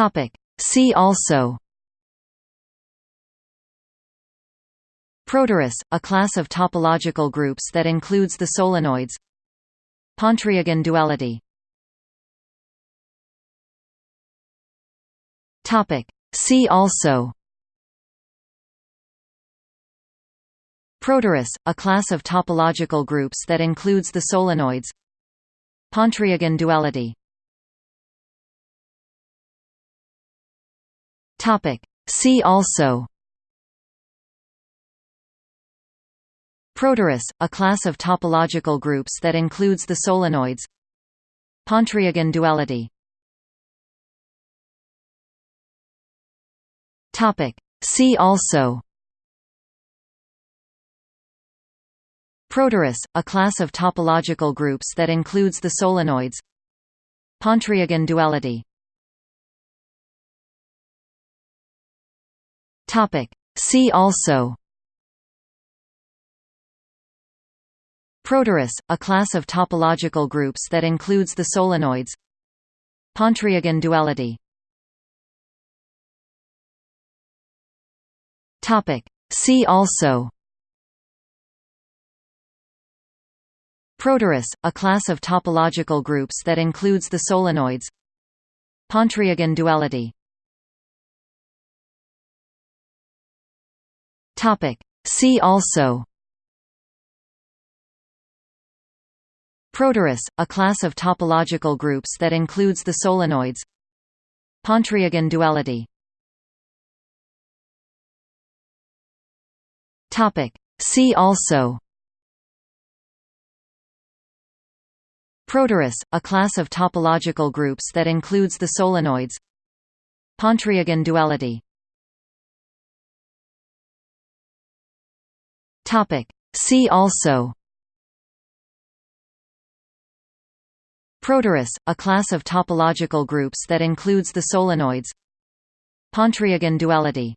Topic. See also Protorus, a class of topological groups that includes the solenoids Pontryagin duality Topic. See also Protorus, a class of topological groups that includes the solenoids Pontryagin duality Topic. See also. Protorus, a class of topological groups that includes the solenoids. Pontryagin duality. Topic. See also. Protorus, a class of topological groups that includes the solenoids. Pontryagin duality Topic. See also. Protorus, a class of topological groups that includes the solenoids. Pontryagin duality. Topic. See also. Protorus, a class of topological groups that includes the solenoids. Pontryagin duality Topic. See also. Protorus, a class of topological groups that includes the solenoids. Pontryagin duality. Topic. See also. Protorus, a class of topological groups that includes the solenoids. Pontryagin duality Topic. See also. Protorus, a class of topological groups that includes the solenoids. Pontryagin duality